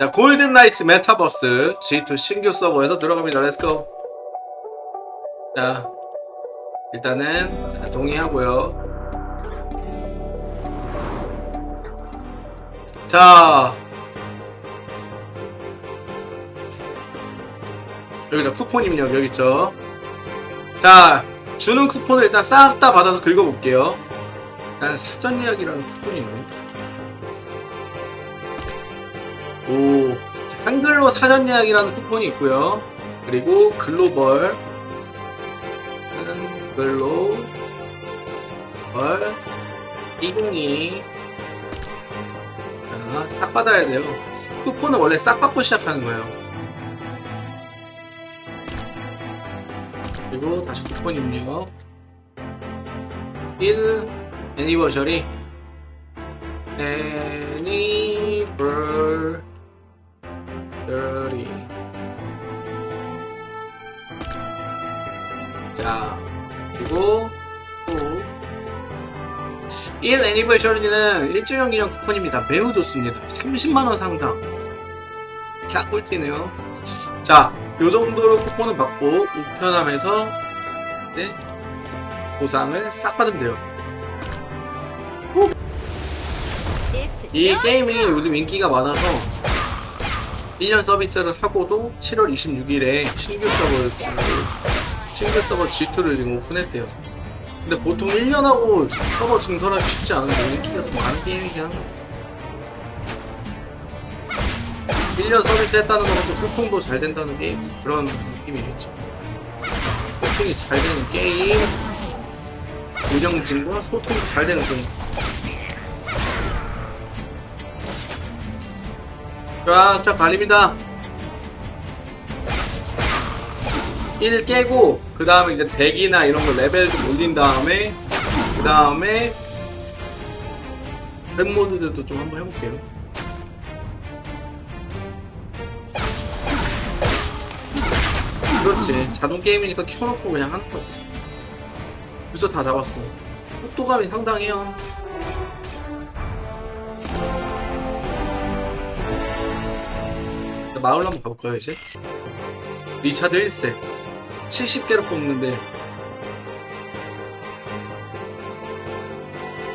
자, 골든 나이츠 메타버스 G2 신규 서버에서 들어갑니다. let's go. 자, 일단은 자, 동의하고요. 자, 여기다 쿠폰 입력 여기 있죠. 자, 주는 쿠폰을 일단 싹 다 받아서 긁어볼게요. 일단 사전 예약이라는 쿠폰이 있네. 오, 한글로 사전 예약이라는 쿠폰이 있고요. 그리고 글로벌, 글로 벌 202. 자, 싹 받아야 돼요. 쿠폰은 원래 싹 받고 시작하는 거예요. 그리고 다시 쿠폰 입력. 1 애니버셔리 애니버 자 그리고 또1 애니버셔리는 1주년 기념 쿠폰입니다. 매우 좋습니다. 30만원 상당. 캬 꿀띠네요. 자 요정도로 쿠폰을 받고 우편함에서 이제 보상을 싹 받으면 돼요. 이 게임이 요즘 인기가 많아서 1년 서비스를 하고도 7월 26일에 신규 서버 신규 서버 G2를 지금 오픈했대요. 근데 보통 1년 하고 서버 증설하기 쉽지 않은데 인기가 더 많은 게임이긴 합니다. 1년 서비스 했다는 것도 소통도 잘 된다는 게임 그런 느낌이겠죠. 소통이 잘 되는 게임 운영진과 소통이 잘 되는 게임 쫙쫙 갈립니다. 1 깨고 그 다음에 이제 deck이나 이런 거 레벨 좀 올린 다음에 그 다음에 deck 모드들도 좀 한번 해볼게요. 그렇지. 자동 게임이니까 켜놓고 그냥 하는 거지. 벌써 다 잡았어. 속도감이 상당해요 마을 한번 가볼까요 이제? 리차드 1세 70개로 뽑는데.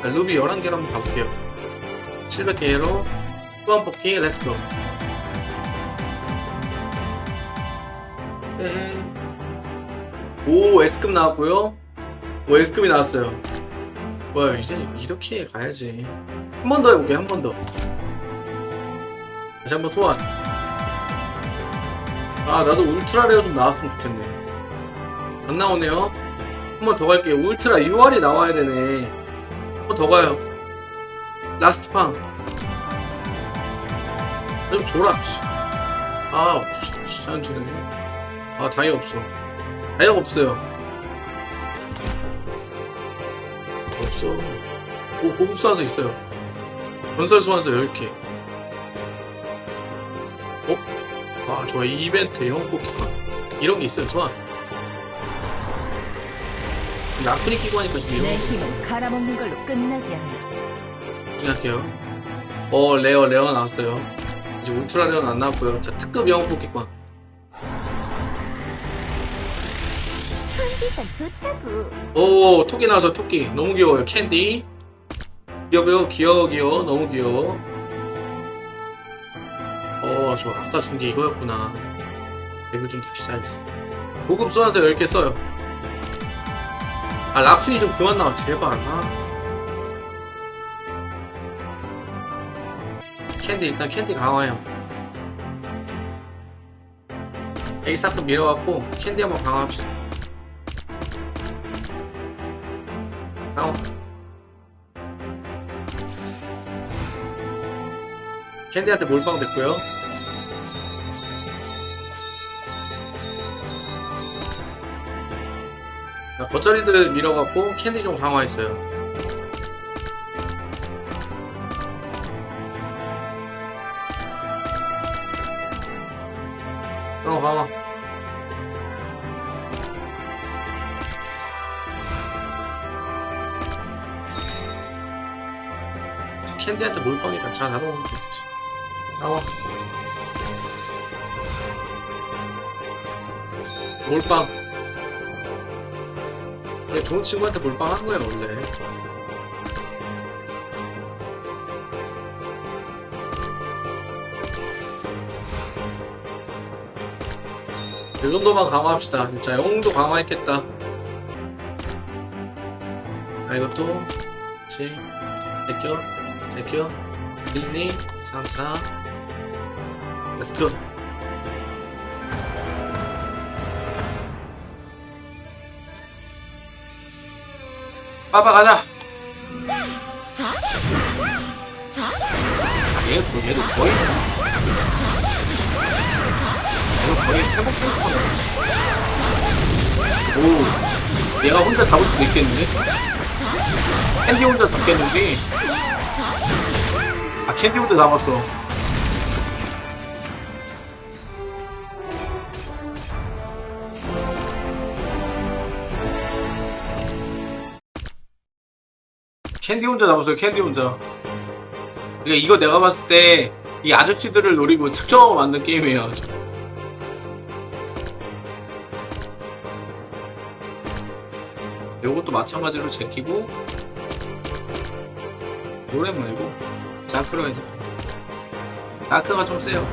자, 루비 11개로 한번 가볼게요. 700개로 또한 뽑기 let's go 네. 오 S급 나왔고요. 오 S급이 나왔어요. 뭐야 이제 이렇게 가야지. 한 번 더 해볼게요 한 번더. 다시 한번 소환 아 나도 ultra rare 좀 나왔으면 좋겠네. 안 나오네요. 한 번 더 갈게요. ultra UR이 나와야 되네. 한 번 더 가요. last 팡좀 줘라 아. 진짜 안 주네. 아 다이아 없어. 다이아가 없어요. 없어. 오 고급 소환서 있어요. 전설 소환서 10개 아 좋아 이 이벤트 형 뽑기가 이런 게 있어요 좋아 라쿤이 끼고 하니까 좀내 이런 힘은 갈아먹는 걸로 끝나지 않아. 거 중요할게요. 어 rare rare 나왔어요. 이제 ultra rare는 안 나왔고요. 자 특급 영웅 컨디션 좋다고. 오 토끼 나와서 토끼. 너무 귀여워요. 캔디. 귀여워요. 귀여워 귀여워. 너무 귀여워 어 좋아 아까 준 게 이거였구나. 이거 좀 다시 사야겠어. 고급 소환서 10개 써요. 아 라쿤이 좀 그만 나와. 제발. 아. 캔디 일단 캔디 강화해요. 에이 자크 밀어갖고 캔디 한번 강화합시다. 강화. 캔디한테 몰빵 됐고요 겉절이들 밀어갖고 캔디 좀 강화했어요. 어 강화 캔디한테 몰빵이다. 자 나눠먹으면 되지. 나와 몰빵. 얘 좋은 친구한테 몰빵하는 거야, 원래. 이 정도만 강화합시다. 진짜 영웅도 강화했겠다. 아 이것도 그렇지. 제껴 제껴 1, 2, 3, 4 Let's go 빠빠 가자. 얘도 얘도 거의 얘도 거의 회복 캠퍼네 오 얘가 혼자 잡을 수도 있겠는데? 캔디 혼자 잡겠는데? 아 캔디 혼자 잡았어 캔디 혼자 잡았어요 캔디 혼자. 그러니까 이거 내가 봤을 때 이 아저씨들을 노리고 작정하고 만든 게임이에요 요것도 마찬가지로 제끼고. 노래 말고 자크로 해서 다크가 좀 세요.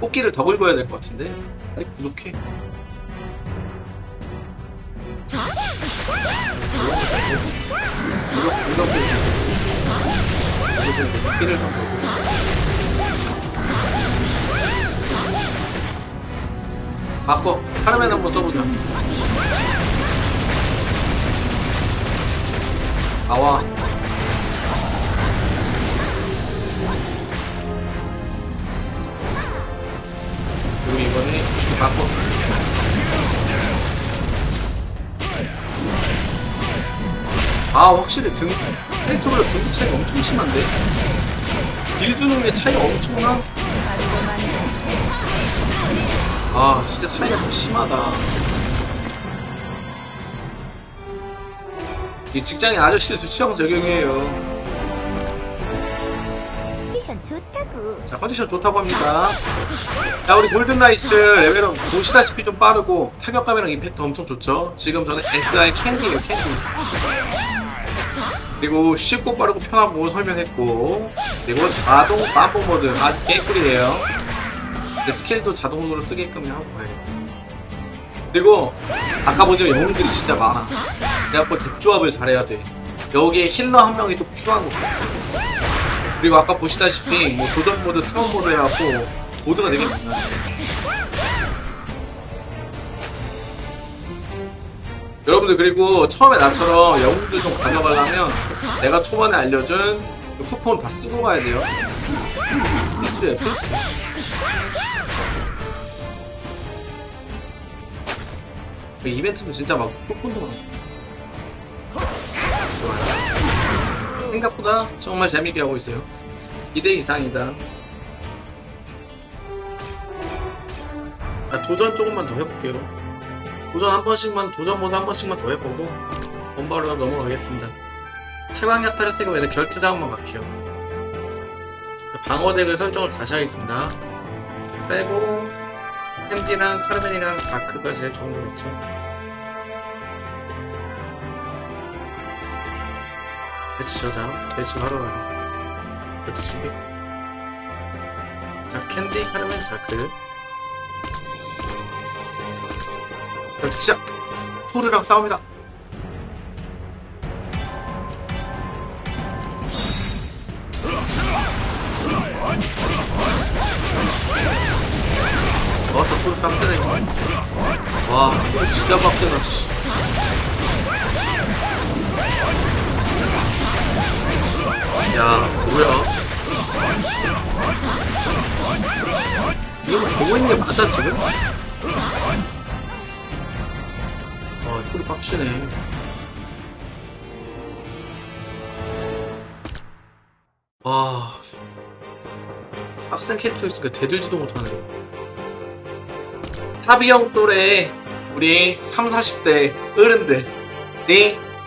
뽑기를 더 긁어야 될 것 같은데. 아직 부족해 무력 무력 무력 뽑기를 좀 보죠 바꿔. 카르멘 한번 써보자. 나와. 그리고 이번에 좀 바꿔 아 확실히 등 캐릭터별로 등급 차이가 엄청 심한데? 게 차이가 엄청나? 아 진짜 차이가 좀 심하다. 이 직장인 아저씨들 취향 저격이에요. 자 컨디션 좋다고 합니다. 자 우리 골든나이츠 레벨은 보시다시피 좀 빠르고 타격감이랑 임팩트 엄청 좋죠? 지금 저는 SI 캔디에요 캔디 그리고 쉽고 빠르고 편하고 설명했고 그리고 자동 빰뽕 모드 아주 개꿀이에요. 근데 스킬도 자동으로 쓰게끔 하고 가야겠다. 그리고 아까 보지만 영웅들이 진짜 많아. 그래갖고 덱조합을 잘해야 돼. 여기에 healer 한 명이 또 필요한 거. 그리고 아까 보시다시피 뭐 도전 모드, 트론 모드 해갖고 모드가 되게 많아요. 여러분들 그리고 처음에 나처럼 영웅들 좀 가져가려면 내가 초반에 알려준 그 쿠폰 다 쓰고 가야 돼요. 필수예요, 필수. 그 이벤트도 진짜 막 쿠폰도 많고. 좋아요. 생각보다 정말 재밌게 하고 있어요. 2대 이상이다. 아, 도전 조금만 더 해볼게요. 도전 한 번씩만, 도전 모드 한 번씩만 더 해보고, 본바로 넘어가겠습니다. 최강약 페르세가 왜 결투 작업만 막혀요. 방어덱을 설정을 다시 하겠습니다. 빼고, 캔디랑 카르멘이랑 자크가 제일 좋은 거 같죠. 배치 저장, 배치 바로 가기. 배치 준비. 자, 캔디, 카르멘, 자크. 배치 시작! 토르랑 싸웁니다. 와, 또 토르 빡세네. 와, 이거 진짜 빡세다, 씨. 야, 뭐야? 이거 보고 있는 게 맞아, 지금? 아, 토리 빡치네. 와. 빡센 캐릭터 있으니까 대들지도 못하네. 하비형 또래 우리 3, 40대 어른들이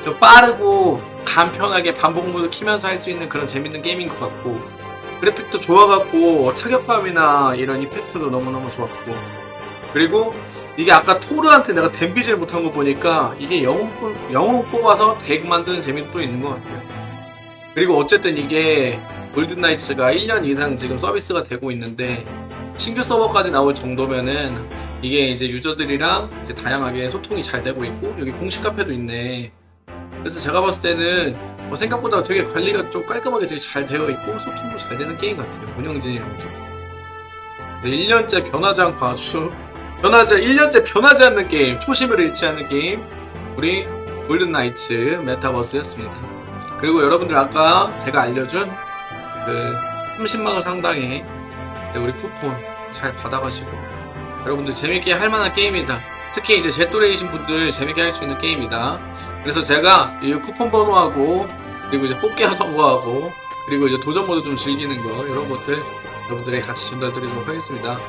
좀 빠르고 간편하게 반복 모드 키면서 할 수 있는 그런 재밌는 게임인 것 같고 그래픽도 좋아갖고 타격감이나 이런 이펙트도 너무너무 좋았고. 그리고 이게 아까 토르한테 내가 댐비질 못한 거 보니까 이게 영웅, 뽑- 영웅 뽑아서 덱 만드는 재미도 또 있는 것 같아요. 그리고 어쨌든 이게 골든나이츠가 1년 이상 지금 서비스가 되고 있는데 신규 서버까지 나올 정도면은 이게 이제 유저들이랑 이제 다양하게 소통이 잘 되고 있고 여기 공식 카페도 있네. 그래서 제가 봤을 때는 뭐 생각보다 되게 관리가 좀 깔끔하게 되게 잘 되어 있고 소통도 잘 되는 게임 같아요. 운영진이랑도. 이제 1년째 변하지 않고 아주 변하지 1년째 변하지 않는 게임, 초심을 잃지 않는 게임 우리 골든나이츠 메타버스였습니다. 그리고 여러분들 아까 제가 알려준 그 30만원 상당의 네, 우리 쿠폰 잘 받아가시고 여러분들 재밌게 할 만한 게임이다. 특히 이제 제 또래이신 분들 재밌게 할 수 있는 게임이다. 그래서 제가 이 쿠폰 번호하고 그리고 이제 뽑기 하던 거하고 그리고 이제 도전 모드 좀 즐기는 거 이런 것들 여러분들에게 같이 전달드리도록 하겠습니다.